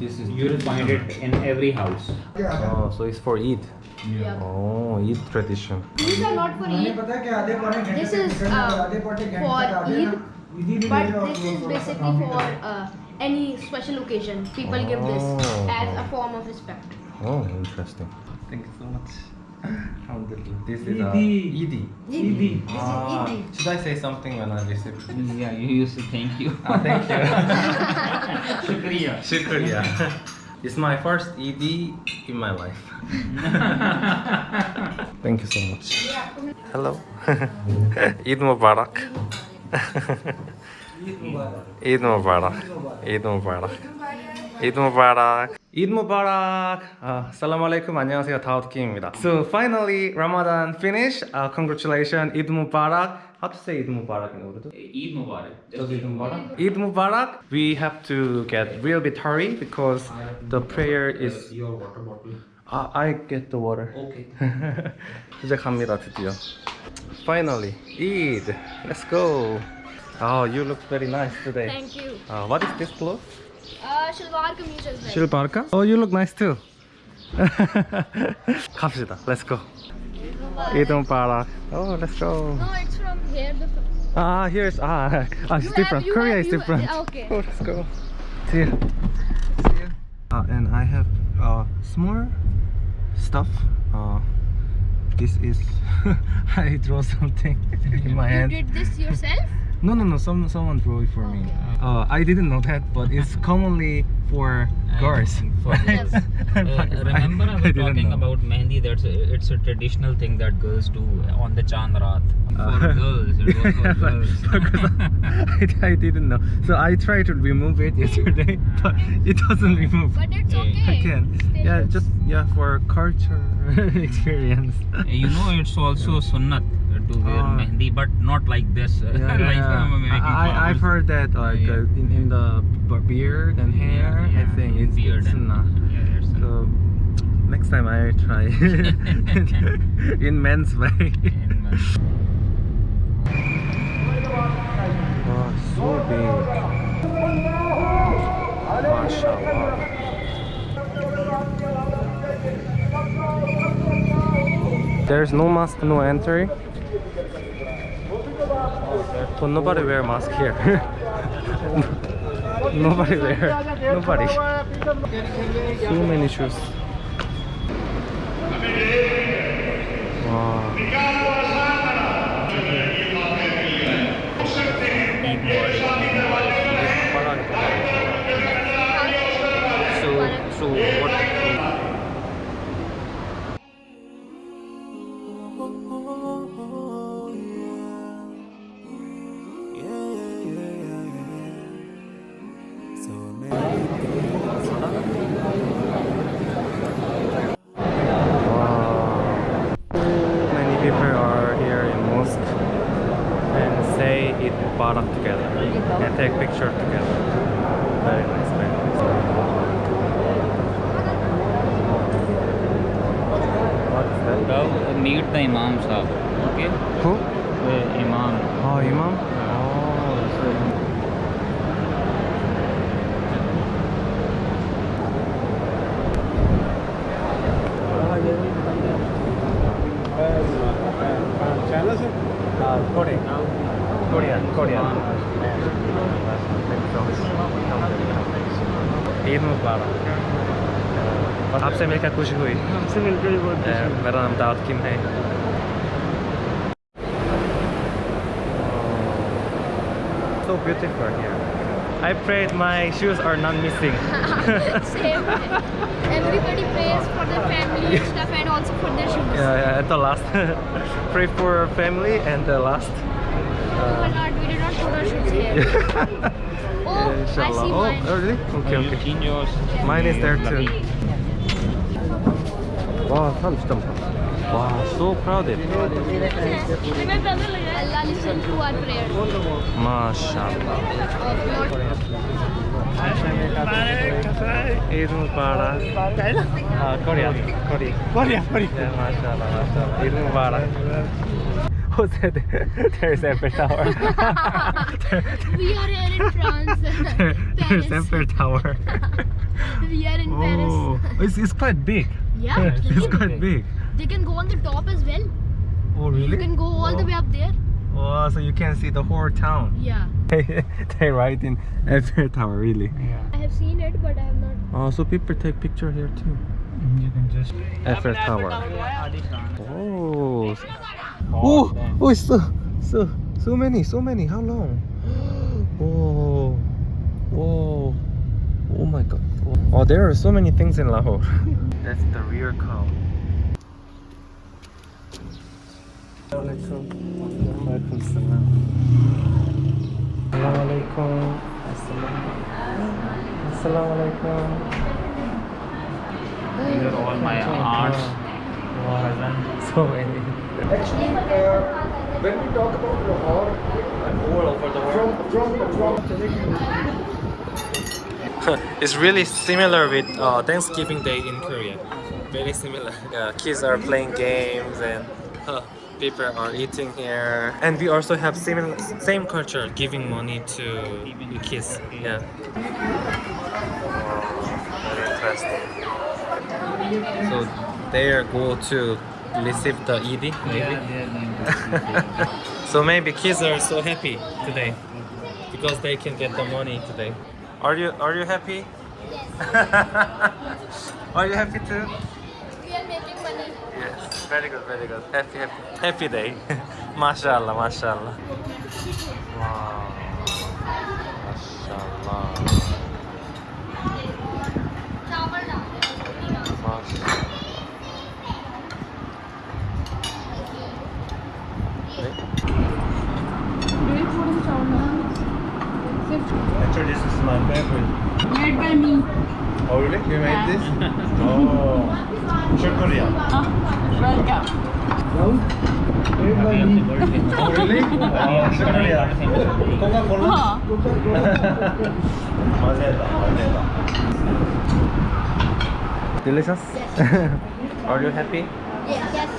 this is you'll find it in every house. Oh, so it's for Eid. Yeah. Oh, Eid tradition. These are not for Eid. This is uh, for Eid, but this is basically for uh, any special occasion. People give this Oh. as a form of respect. Oh, interesting. Thank you so much. Alhamdulillah. This is uh, Eidi. Eid. Eid. Ah, Eid. should I say something when I receive this? Yeah, you used to thank you. Ah, thank you. Shukriya. Shukriya. It's my first Eid in my life. Thank you so much. Hello. Eid Mubarak. Eid Mubarak. Eid Mubarak. Eid Mubarak. Eid Mubarak. Uh, Assalamu alaikum. 안녕하세요. 다우드 킴입니다. So finally Ramadan finished. Uh, congratulations. Eid Mubarak. How to say Eid Mubarak in Urdu? Eid Mubarak. Just Eid Mubarak. Eid Mubarak. We have to get real bit hurry because the prayer is. Your water bottle. Ah, I get the water. Okay. 이제 갑니다 드디어. Finally, Eid. Let's go. Oh, you look very nice today. Thank you. Uh, what is this clothes? Uh, Shalwar kameez as well. 실바르카? Oh, you look nice too. 갑시다. Let's go. Eid Mubarak. Oh, let's go. No, it's from here. The Ah, here's ah, ah it's You different. have- you Korea have- is you- different. yeah, okay. Oh, let's go. See you. See you. Uh, and I have uh, small stuff. Uh, this is I draw something in my you hand. did this yourself? No, no, no. Some someone drew it for me. Okay. Uh, I didn't know that, but it's commonly for girls. for right? girls. Uh, remember I was didn't talking know. about Mehndi that's a, it's a traditional thing that girls do on the Chand Raat. For Uh, girls, it was for girls. I, I didn't know. So I tried to remove it yesterday, but it doesn't remove. But it's Yeah, okay. I can. Still Yeah, just yeah for culture experience. you know it's also sunnat to wear Ah. Mehndi but not like this. Yeah, like yeah. making I, I, I've heard that like Yeah. uh, in, in the beard and hair. Yeah, I think it's, beard it's and- sunnah. Yeah, it's So next time I try in men's way. in men. Wow, so big. Mashallah. There's no mask, no entry. But nobody wear mask here. nobody wear. Nobody. So many shoes. Wow. So, so picture together. Very nice, very nice. What's that? Now meet the Imam Sahib. Okay? Who? The Imam. Oh, Imam? Oh, Korean. Korean. Korean. Eid मुबारक आपसे मिलकर खुशी हुई आपसे मिलकर बहुत मेरा नाम दाऊद किम है So beautiful here. I prayed my shoes are not missing. Same. Everybody prays for their family and stuff and also for their shoes. yeah, yeah, at the last. Pray for family and the last. We were not, we did not put our shoes here. oh, I Inshallah. see Oh, mine. oh, really? Okay, You okay. change yours. Mine is there too. 와, 사람 진짜 많다. 와, so crowded. Allah listen to our prayers. MashaAllah. Oh, Eid Mubarak. Uh, Korean. Korean. Korea, Korea. Yeah, mashallah, mashallah. Eid Mubarak. Who said there's Eiffel Tower? We are here in France. There- there's Eiffel Tower. we are in Paris. Oh, it's, it's quite big. Yeah, It's quite big. They can go on the top as well. Oh, really? You can go all the Oh. way up there. Oh, so you can see the whole town. Yeah. they ride in Eiffel Tower, really. Yeah. I have seen it, but I have not. Oh, so people take picture here too. Mm, you can just. Eiffel Tower. Oh. Oh, oh, it's so, so, so many, so many. How long? Whoa, whoa, oh my god. Oh, there are so many things in Lahore. That's the rear cow. These are all my aunts. So many. Actually, uh, when we talk about Lahore, all over the world, from, from, from it's really similar with uh, Thanksgiving Day in Korea. Very similar. Yeah, kids are playing games and uh, people are eating here. And we also have similar, same culture, giving money to kids. Yeah. Very interesting. So they are go to receive the Eidi maybe. so maybe kids are so happy today because they can get the money today. Are you are you happy? are you happy too? We are making money. Yes, very good, very good. Happy happy happy day. mashallah, mashallah. Wow. Mashallah. Mashallah. Actually, this is my favorite. Made by me. Oh, really? You made this? oh. Shukriya. Welcome. Oh, really? Oh, shukriya. Coca-Cola? Mazeda, mazeda. Delicious? Are you happy? Yes. Yes.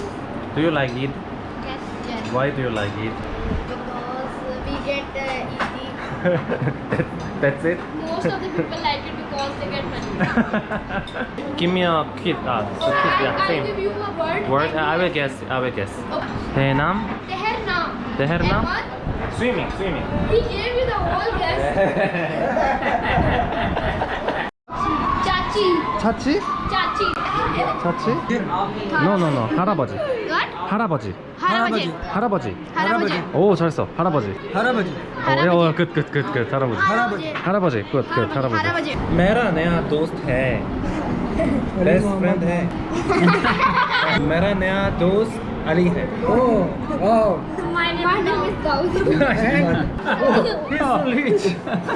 Do you like it? Yes. Yes. Why do you like it? Because we get uh, easy. That's it? Most of the people like Give me a kid. Ah, so kid, I, yeah, I'll same. give you a word. Word? I will guess. I will guess. Okay. Tehnam? Tehernam. Tehernam? And what? Swimming, swimming. He gave you the whole guess. Chachi. 차치? Chachi. 차치? No, no, no. 할아버지. What? 할아버지. 할아버지. 할아버지. 할아버지. 오, 잘했어. 할아버지. 할아버지 어, 어, 끝, 끝, 끝, 끝. 할아버지. 할아버지. 할아버지. 끝, 끝. 할아버지. 할아버지. मेरा नया दोस्त है best friend है मेरा नया दोस्त अली है oh wow My name, My name is Gauri. He's so rich.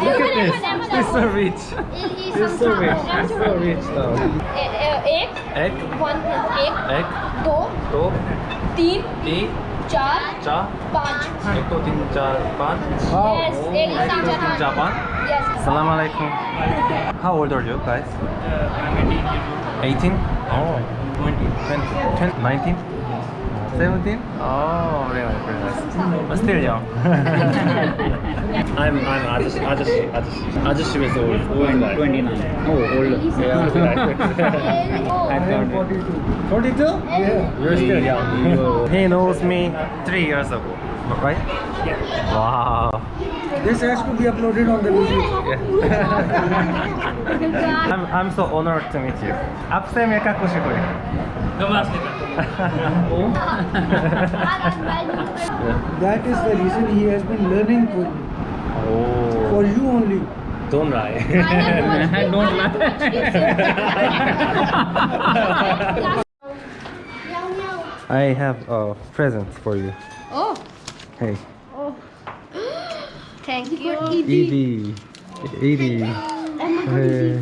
Look at this. He's so rich. He's so rich. He's so rich now. एक एक, वन एक एक, दो दो, तीन तीन, चार चार, पाँच एक, दो, तीन, चार, पाँच. Yes, एक एक, दो, तीन, चार, चार पाँच. Yes. Assalamu alaikum. How old are you guys? 18? Oh, 20, 20, 20 19? 17? Oh, very nice, very nice. But still young. I'm, I'm Ajashi, Ajashi, Ajashi. Ajashi was old, old guy. 29. Oh, old. Yeah, Oh. I I'm thought 42 42? yeah You're still young. he knows me three years ago, right? Wow. this has to be uploaded on the video I'm, I'm so honored to meet you. आपसे मैं क्या खुश हुई that is the reason he has been learning for you. Oh. For you only. Don't lie. Don't lie. I have a present for you. Oh. Hey. Oh. Thank you. Eidi. Eidi. Eidi.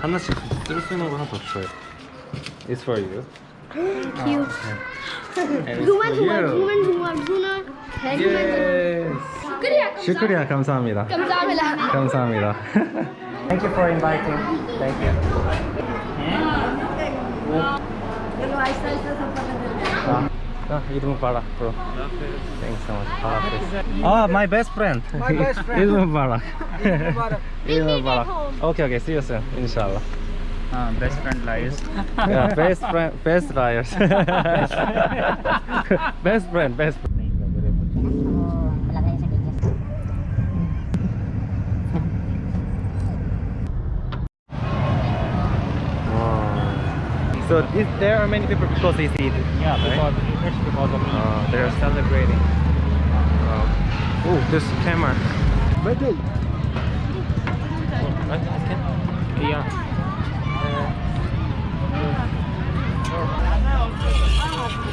하나씩 들을 수 있는 거 하나 더 줘요. It's for you. Thank you. oh, you. Okay. Human human you. human human. Yes. Shukriya 감사합니다. 감사합니다. 감사합니다. Thank you for inviting. Thank you. Ah, idum para bro. Thanks so much. Ah, oh, my best friend. My best friend. idum para. idum para. Okay, okay. See you soon. Inshallah. Uh, best friend lies. Yeah, best friend, best liars. best friend, best. Wow. So this, there are many people because they see it. Yeah, because it's because of me. Uh, they're celebrating. Uh, oh, this camera. Betul. Yeah.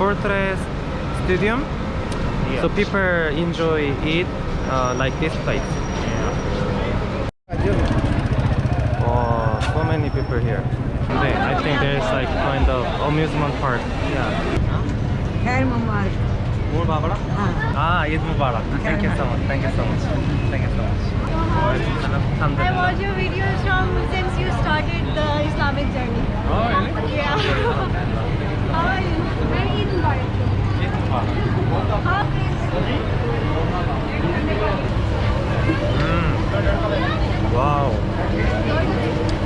fortress stadium yeah. so people enjoy it uh, like this place yeah. oh so many people here i think there's like kind of amusement park yeah Khair Mubarak. Mubarak? Ah, Eid Mubarak. Thank you so much. Thank you so much. Thank you so much. I watched your videos from since you started the Islamic journey. Oh, really? Yeah. 와우.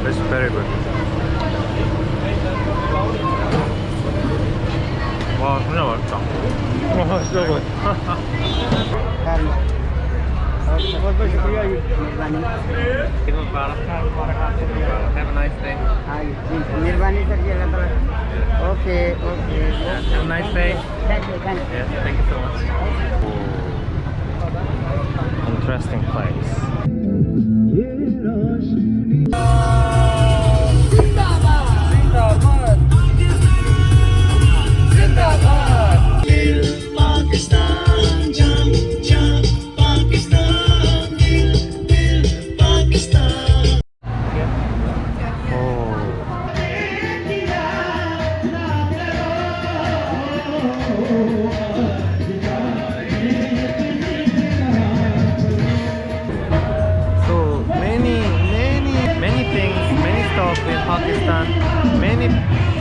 It's 맛있다. 와, 진짜 맛있다. बहुत शुक्रिया ये Eid Mubarak. Have a nice day. मेहरबानी sir जी अल्लाह ताला okay okay Have a nice day. Thank you thank you Yes, thank you so much. Interesting place.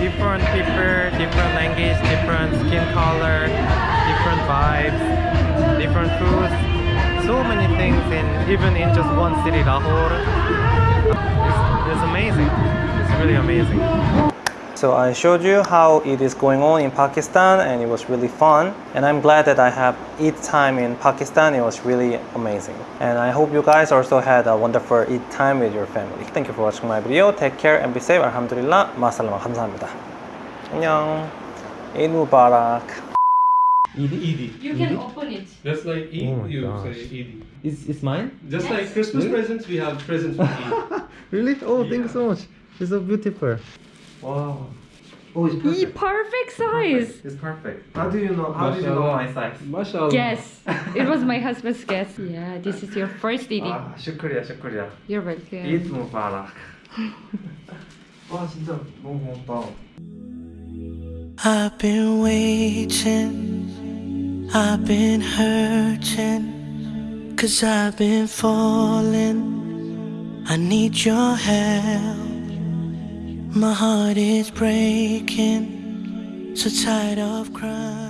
Different people, different language, different skin color, different vibes, different foods. So many things in even in just one city, Lahore. It's, it's amazing. It's really amazing. So I showed you how it is going on in Pakistan and it was really fun. And I'm glad that I have Eid time in Pakistan. It was really amazing. And I hope you guys also had a wonderful Eid time with your family. Thank you for watching my video. Take care and be safe. Alhamdulillah. 마살라마 감사합니다. 안녕. Eid Mubarak. You can open it. Just like Eid, Oh my you gosh. say Eid. Is is mine? Just like Christmas presents, we have presents for Eid. Really? Oh, thank you so much. It's so beautiful. Wow. Oh, it's perfect. Perfect size. It's perfect. How do you know? How did you know my size? Mashallah. Guess. It was my husband's guess. Yeah, this is your first Eid. 아, 슈크리야, 슈크리야. You're welcome. Eid Mubarak. 와, 진짜 너무 고맙다. I've been waiting, I've been hurting, cause I've been falling. I need your help. My heart is breaking, so tired of crying.